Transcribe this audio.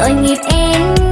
tội nghiệp em